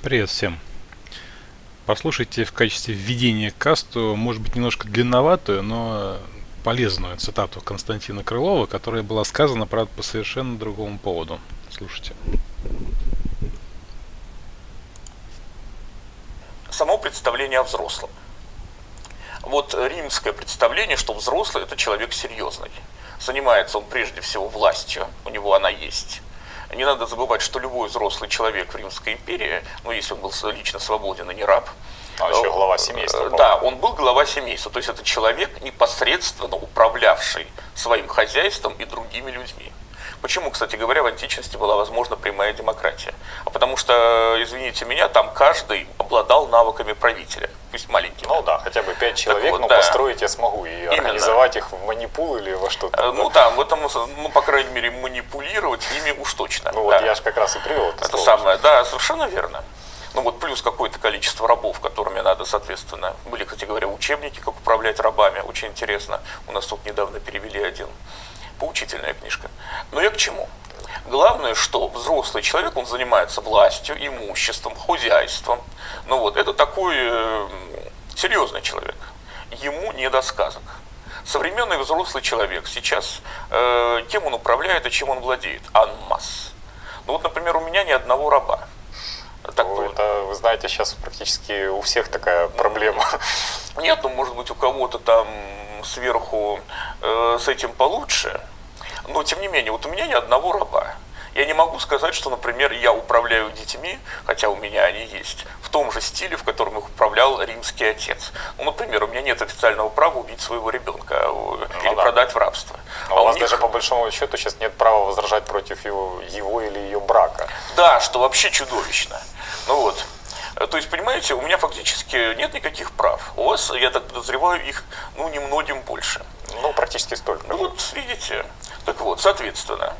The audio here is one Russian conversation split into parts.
Привет всем. Послушайте в качестве введения к касту, может быть, немножко длинноватую, но полезную цитату Константина Крылова, которая была сказана, правда, по совершенно другому поводу. Слушайте. Само представление о взрослом. Вот римское представление, что взрослый – это человек серьезный. Занимается он прежде всего властью, у него она есть не надо забывать, что любой взрослый человек в Римской империи, ну, если он был лично свободен и не раб, а еще глава семейства. Э, да, он был глава семейства. То есть это человек, непосредственно управлявший своим хозяйством и другими людьми. Почему, кстати говоря, в античности была возможна прямая демократия? А потому что, извините меня, там каждый обладал навыками правителя, пусть маленький. Ну да, хотя бы пять человек, вот, но да. построить я смогу и Именно. организовать их в манипул или во что-то. Э, ну да, в этом, ну, по крайней мере, манипулировать ими уж точно. Ну да. вот я же как раз и привел это, это самое, да, совершенно верно. Ну вот плюс какое-то количество рабов, которыми надо, соответственно, были, кстати говоря, учебники, как управлять рабами, очень интересно. У нас тут недавно перевели один поучительная книжка. Но я к чему? Главное, что взрослый человек, он занимается властью, имуществом, хозяйством. Ну вот, это такой э, серьезный человек. Ему не до сказок. Современный взрослый человек сейчас, э, кем он управляет и чем он владеет? Анмас. Ну вот, например, у меня ни одного раба. Так, ну, это, вы знаете, сейчас практически у всех такая проблема. Нет, ну, может быть, у кого-то там сверху э, с этим получше, но тем не менее, вот у меня ни одного раба. Я не могу сказать, что, например, я управляю детьми, хотя у меня они есть, в том же стиле, в котором их управлял римский отец. Ну, например, у меня нет официального права убить своего ребенка э, ну, или да. продать в рабство. А, а у вас них... даже по большому счету сейчас нет права возражать против его, его или ее брака. Да, что вообще чудовищно. Ну вот. Э, то есть, понимаете, у меня фактически нет никаких прав. У вас, я так подозреваю, их, ну, немногим больше. Ну, практически столько. Ну, вот, видите. Так вот, соответственно,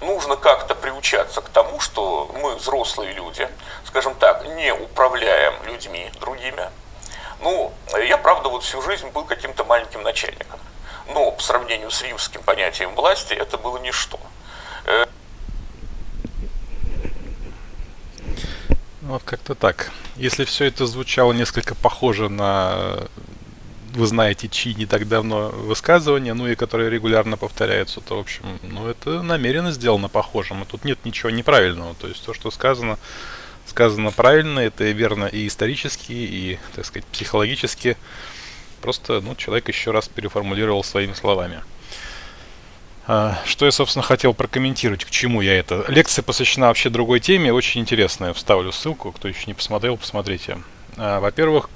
нужно как-то приучаться к тому, что мы взрослые люди, скажем так, не управляем людьми другими. Ну, я, правда, вот всю жизнь был каким-то маленьким начальником. Но по сравнению с римским понятием власти это было ничто. Э, Вот как-то так. Если все это звучало несколько похоже на вы знаете, чьи не так давно высказывания, ну и которые регулярно повторяются, то, в общем, ну это намеренно сделано похожим. И тут нет ничего неправильного. То есть то, что сказано, сказано правильно, это верно и исторически, и, так сказать, психологически. Просто, ну, человек еще раз переформулировал своими словами. А, что я, собственно, хотел прокомментировать, к чему я это. Лекция посвящена вообще другой теме, очень интересная. Вставлю ссылку, кто еще не посмотрел, посмотрите. А, во-первых,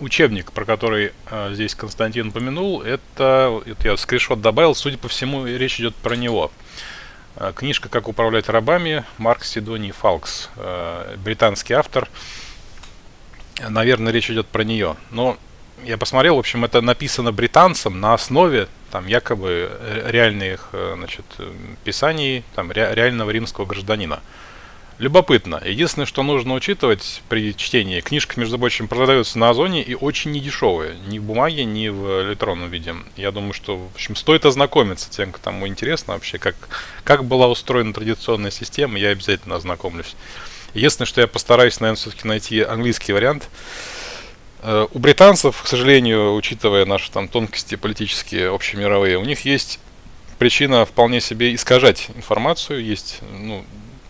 учебник, про который а, здесь Константин упомянул, это, это я скриншот добавил, судя по всему, речь идет про него. Книжка «Как управлять рабами» Марк Сидоний Фалкс, британский автор. Наверное, речь идет про нее. Но я посмотрел, в общем, это написано британцам на основе там якобы реальных э, значит, писаний там, ре, реального римского гражданина. Любопытно. Единственное, что нужно учитывать при чтении, книжка, между прочим, продается на Озоне и очень недешевая. Ни в бумаге, ни в электронном виде. Я думаю, что, в общем, стоит ознакомиться тем, кому интересно вообще, как, как была устроена традиционная система, я обязательно ознакомлюсь. Единственное, что я постараюсь, наверное, все-таки найти английский вариант. Э, у британцев, к сожалению, учитывая наши там тонкости политические, общемировые, у них есть причина вполне себе искажать информацию, есть, ну,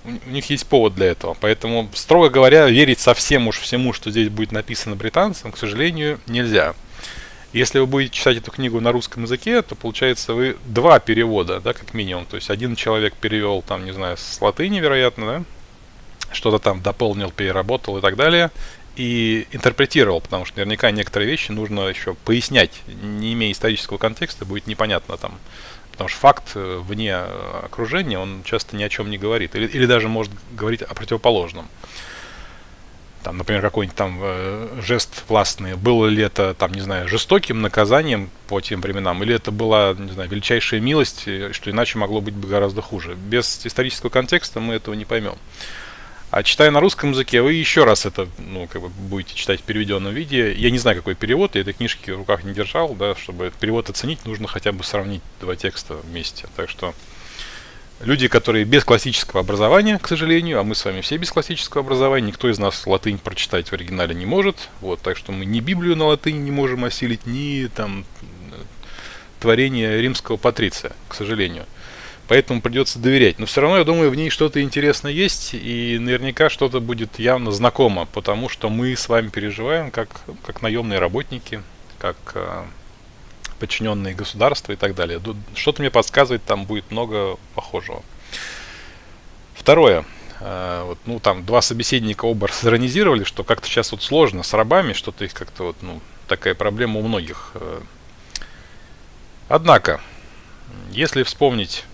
у них есть повод для этого. Поэтому, строго говоря, верить совсем уж всему, что здесь будет написано британцам, к сожалению, нельзя. Если вы будете читать эту книгу на русском языке, то получается вы два перевода, да, как минимум. То есть один человек перевел там, не знаю, с латыни, вероятно, да, что-то там дополнил, переработал и так далее и интерпретировал, потому что наверняка некоторые вещи нужно еще пояснять. Не имея исторического контекста, будет непонятно там. Потому что факт э, вне э, окружения, он часто ни о чем не говорит. Или, или даже может говорить о противоположном. Там, например, какой-нибудь там э, жест властный. Было ли это, там, не знаю, жестоким наказанием по тем временам, или это была, не знаю, величайшая милость, э, что иначе могло быть бы гораздо хуже. Без исторического контекста мы этого не поймем. А читая на русском языке, вы еще раз это, ну, как бы будете читать в переведенном виде. Я не знаю, какой перевод, я этой книжки в руках не держал, да, чтобы перевод оценить, нужно хотя бы сравнить два текста вместе. Так что Люди, которые без классического образования, к сожалению, а мы с вами все без классического образования, никто из нас латынь прочитать в оригинале не может, вот, так что мы ни Библию на латыни не можем осилить, ни там творение римского патриция, к сожалению. Поэтому придется доверять. Но все равно, я думаю, в ней что-то интересное есть, и наверняка что-то будет явно знакомо, потому что мы с вами переживаем как, как наемные работники, как э, подчиненные государства и так далее. Что-то мне подсказывает, там будет много похожего. Второе. Э, вот, ну, там два собеседника оба сиронизировали, что как-то сейчас вот сложно с рабами, что-то их как-то вот, ну, такая проблема у многих. Э. Однако, если вспомнить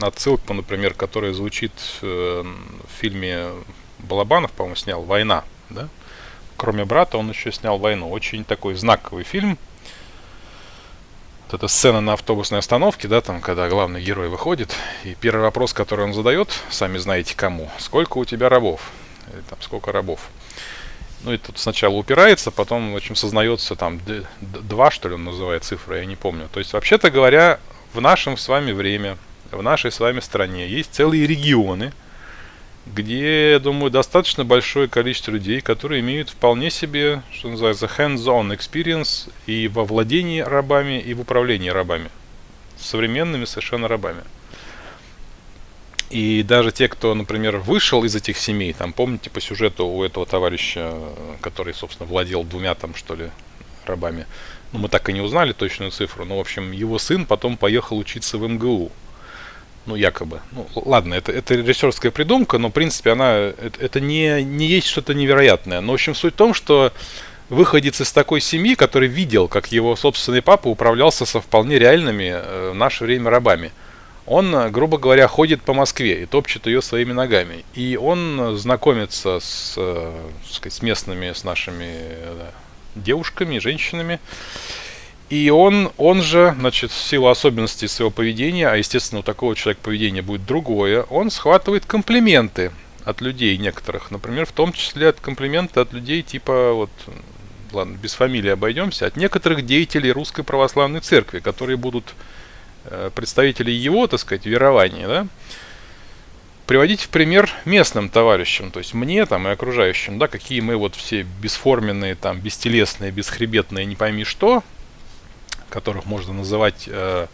отсылку, например, которая звучит э, в фильме Балабанов, по-моему, снял «Война», да? Кроме брата, он еще снял «Войну». Очень такой знаковый фильм. Вот эта сцена на автобусной остановке, да, там, когда главный герой выходит, и первый вопрос, который он задает, сами знаете кому, сколько у тебя рабов? Или там, сколько рабов? Ну, и тут сначала упирается, потом, в общем, сознается там два, что ли, он называет цифры, я не помню. То есть, вообще-то говоря, в нашем с вами время в нашей с вами стране есть целые регионы, где, я думаю, достаточно большое количество людей, которые имеют вполне себе, что называется, hands-on experience и во владении рабами, и в управлении рабами. Современными совершенно рабами. И даже те, кто, например, вышел из этих семей, там, помните по сюжету у этого товарища, который, собственно, владел двумя там, что ли, рабами, ну, мы так и не узнали точную цифру, но, в общем, его сын потом поехал учиться в МГУ ну, якобы. Ну, ладно, это, это режиссерская придумка, но, в принципе, она, это, это не, не есть что-то невероятное. Но, в общем, суть в том, что выходец из такой семьи, который видел, как его собственный папа управлялся со вполне реальными э, в наше время рабами. Он, грубо говоря, ходит по Москве и топчет ее своими ногами. И он знакомится с, э, с местными, с нашими э, девушками, женщинами. И он, он же, значит, в силу особенностей своего поведения, а естественно у такого человека поведение будет другое, он схватывает комплименты от людей некоторых. Например, в том числе от комплименты от людей типа, вот, ладно, без фамилии обойдемся, от некоторых деятелей Русской Православной Церкви, которые будут э, представители его, так сказать, верования, да, приводить в пример местным товарищам, то есть мне там и окружающим, да, какие мы вот все бесформенные, там, бестелесные, бесхребетные, не пойми что, которых можно называть э,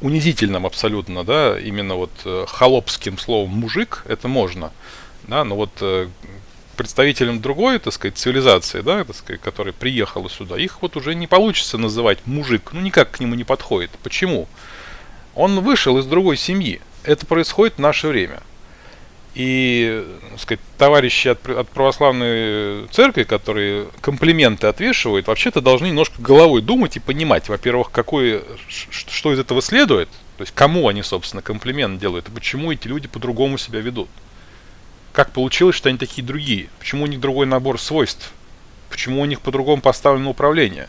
унизительным абсолютно, да, именно вот э, холопским словом мужик, это можно, да, но вот э, представителям другой, так сказать, цивилизации, да, так сказать, которая приехала сюда, их вот уже не получится называть мужик, ну никак к нему не подходит. Почему? Он вышел из другой семьи. Это происходит в наше время. И, сказать, товарищи от, от православной церкви, которые комплименты отвешивают, вообще-то должны немножко головой думать и понимать, во-первых, какое, что из этого следует, то есть кому они, собственно, комплимент делают, и почему эти люди по-другому себя ведут. Как получилось, что они такие другие? Почему у них другой набор свойств? Почему у них по-другому поставлено управление?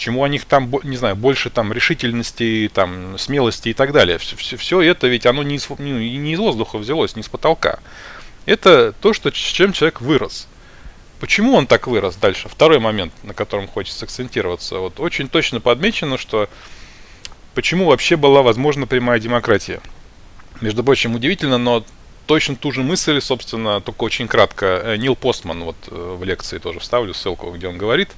Почему у них там, не знаю, больше там решительности, там, смелости и так далее. Все, все, все это ведь оно не из, не, не из воздуха взялось, не с потолка. Это то, что, с чем человек вырос. Почему он так вырос дальше? Второй момент, на котором хочется акцентироваться. Вот очень точно подмечено, что почему вообще была возможна прямая демократия. Между прочим, удивительно, но точно ту же мысль, собственно, только очень кратко, э, Нил Постман вот э, в лекции тоже вставлю ссылку, где он говорит,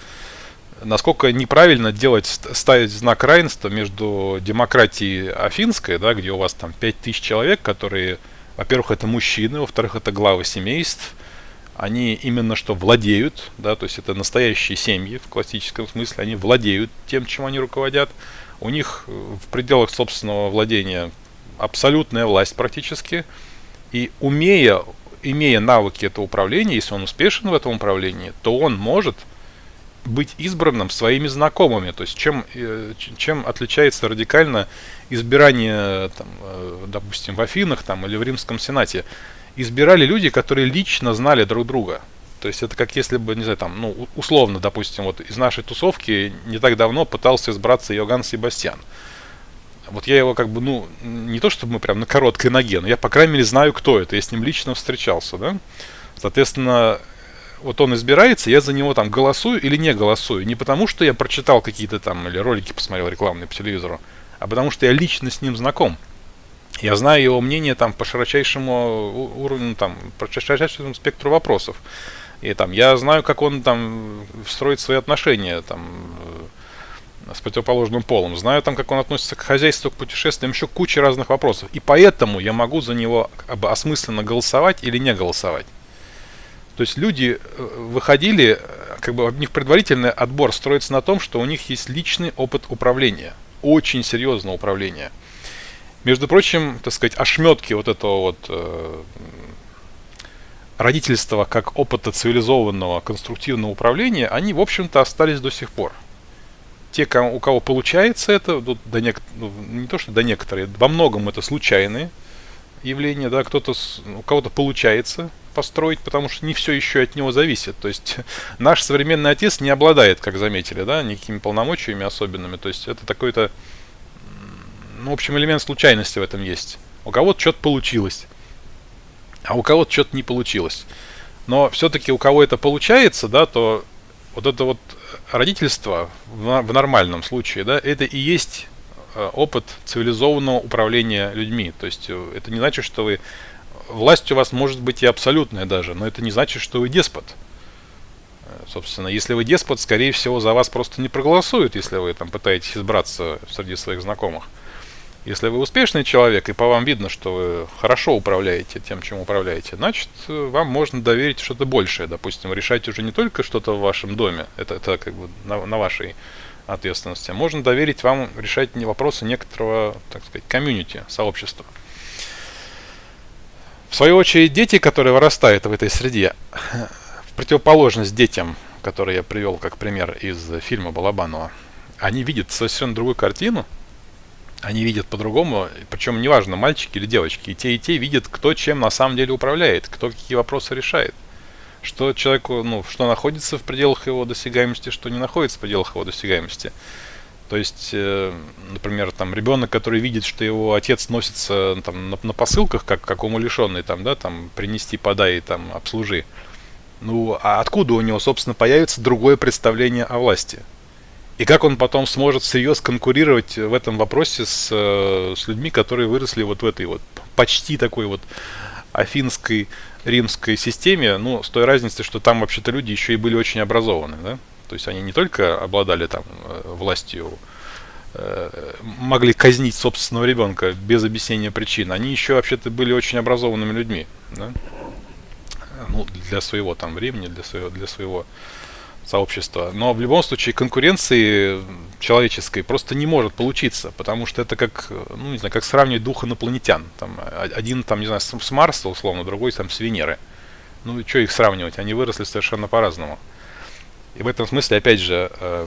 насколько неправильно делать, ставить знак равенства между демократией афинской, да, где у вас там 5000 человек, которые, во-первых, это мужчины, во-вторых, это главы семейств, они именно что владеют, да, то есть это настоящие семьи в классическом смысле, они владеют тем, чем они руководят. У них в пределах собственного владения абсолютная власть практически. И умея, имея навыки этого управления, если он успешен в этом управлении, то он может – быть избранным своими знакомыми. То есть чем, э, чем отличается радикально избирание, там, э, допустим, в Афинах там, или в Римском Сенате. Избирали люди, которые лично знали друг друга. То есть это как если бы, не знаю, там, ну, условно, допустим, вот из нашей тусовки не так давно пытался избраться Йоганн Себастьян. Вот я его как бы, ну, не то чтобы мы прям на короткой ноге, но я, по крайней мере, знаю, кто это, я с ним лично встречался, да. Соответственно, вот он избирается, я за него там голосую или не голосую. Не потому, что я прочитал какие-то там или ролики посмотрел рекламные по телевизору, а потому что я лично с ним знаком. Я знаю его мнение там по широчайшему уровню, там, по широчайшему спектру вопросов. И там я знаю, как он там строит свои отношения там с противоположным полом. Знаю там, как он относится к хозяйству, к путешествиям, еще куча разных вопросов. И поэтому я могу за него как бы осмысленно голосовать или не голосовать. То есть люди э, выходили, как бы у них предварительный отбор строится на том, что у них есть личный опыт управления. Очень серьезного управления. Между прочим, так сказать, ошметки вот этого вот э, родительства как опыта цивилизованного конструктивного управления, они, в общем-то, остались до сих пор те, у кого получается это, до, до нек, ну, не то что до некоторые, во многом это случайные явления, да, кто-то, у кого-то получается построить, потому что не все еще от него зависит. То есть наш современный отец не обладает, как заметили, да, никакими полномочиями особенными. То есть это такой-то, ну, в общем, элемент случайности в этом есть. У кого-то что-то получилось, а у кого-то что-то не получилось. Но все-таки у кого это получается, да, то вот это вот родительство в, нормальном случае, да, это и есть э, опыт цивилизованного управления людьми. То есть э, это не значит, что вы власть у вас может быть и абсолютная даже, но это не значит, что вы деспот. Э, собственно, если вы деспот, скорее всего, за вас просто не проголосуют, если вы там пытаетесь избраться среди своих знакомых. Если вы успешный человек, и по вам видно, что вы хорошо управляете тем, чем управляете, значит, вам можно доверить что-то большее. Допустим, решать уже не только что-то в вашем доме, это, это как бы на, на вашей ответственности, а можно доверить вам решать вопросы некоторого, так сказать, комьюнити, сообщества. В свою очередь, дети, которые вырастают в этой среде, в противоположность детям, которые я привел как пример из фильма Балабанова, они видят совершенно другую картину – они видят по-другому, причем неважно, мальчики или девочки, и те, и те видят, кто чем на самом деле управляет, кто какие вопросы решает. Что человеку, ну, что находится в пределах его досягаемости, что не находится в пределах его досягаемости. То есть, э, например, там ребенок, который видит, что его отец носится там, на, на посылках, как, как умалишенный, там, да, там, принести, подай, там, обслужи. Ну, а откуда у него, собственно, появится другое представление о власти? И как он потом сможет всерьез конкурировать в этом вопросе с, э, с людьми, которые выросли вот в этой вот почти такой вот афинской римской системе, ну, с той разницей, что там вообще-то люди еще и были очень образованы, да? То есть они не только обладали там э, властью, э, могли казнить собственного ребенка без объяснения причин, они еще вообще-то были очень образованными людьми, да? Ну, для своего там времени, для своего, для своего сообщества. Но в любом случае конкуренции человеческой просто не может получиться, потому что это как, ну не знаю, как сравнивать двух инопланетян. Там, один там, не знаю, с Марса условно, другой там с Венеры. Ну и что их сравнивать? Они выросли совершенно по-разному. И в этом смысле, опять же, э,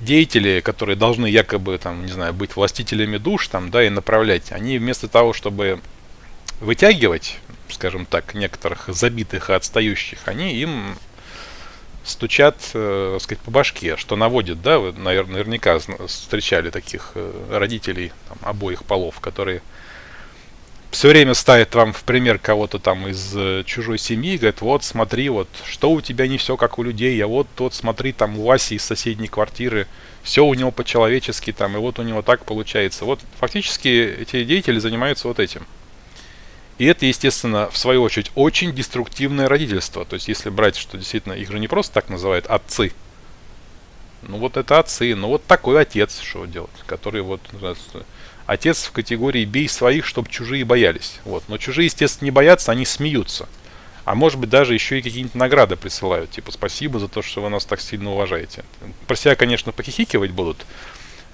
деятели, которые должны якобы, там, не знаю, быть властителями душ, там, да, и направлять, они вместо того, чтобы вытягивать, скажем так, некоторых забитых и отстающих, они им стучат, э, сказать, по башке, что наводит, да, вы, наверное, наверняка встречали таких э, родителей там, обоих полов, которые все время ставят вам в пример кого-то там из э, чужой семьи, говорят, вот смотри, вот что у тебя не все как у людей, а вот тот смотри, там у Васи из соседней квартиры, все у него по-человечески там, и вот у него так получается. Вот фактически эти деятели занимаются вот этим. И это, естественно, в свою очередь, очень деструктивное родительство. То есть, если брать, что действительно их же не просто так называют отцы. Ну вот это отцы, ну вот такой отец, что делать, который вот отец в категории бей своих, чтобы чужие боялись. Вот. Но чужие, естественно, не боятся, они смеются. А может быть даже еще и какие-нибудь награды присылают, типа спасибо за то, что вы нас так сильно уважаете. Про себя, конечно, похихикивать будут.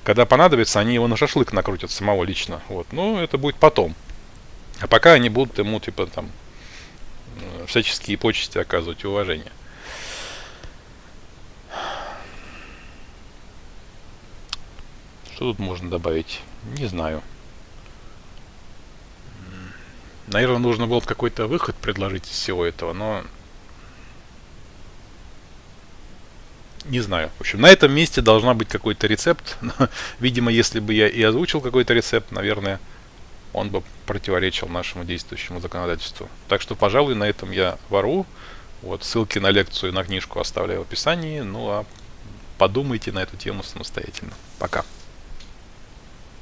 Когда понадобится, они его на шашлык накрутят самого лично. Вот. Но это будет потом. А пока они будут ему, типа, там, э, всяческие почести оказывать и уважение. Что тут можно добавить? Не знаю. Наверное, нужно было какой-то выход предложить из всего этого, но... Не знаю. В общем, на этом месте должна быть какой-то рецепт. Видимо, если бы я и озвучил какой-то рецепт, наверное, он бы противоречил нашему действующему законодательству. Так что, пожалуй, на этом я вору. Вот ссылки на лекцию и на книжку оставляю в описании. Ну а подумайте на эту тему самостоятельно. Пока.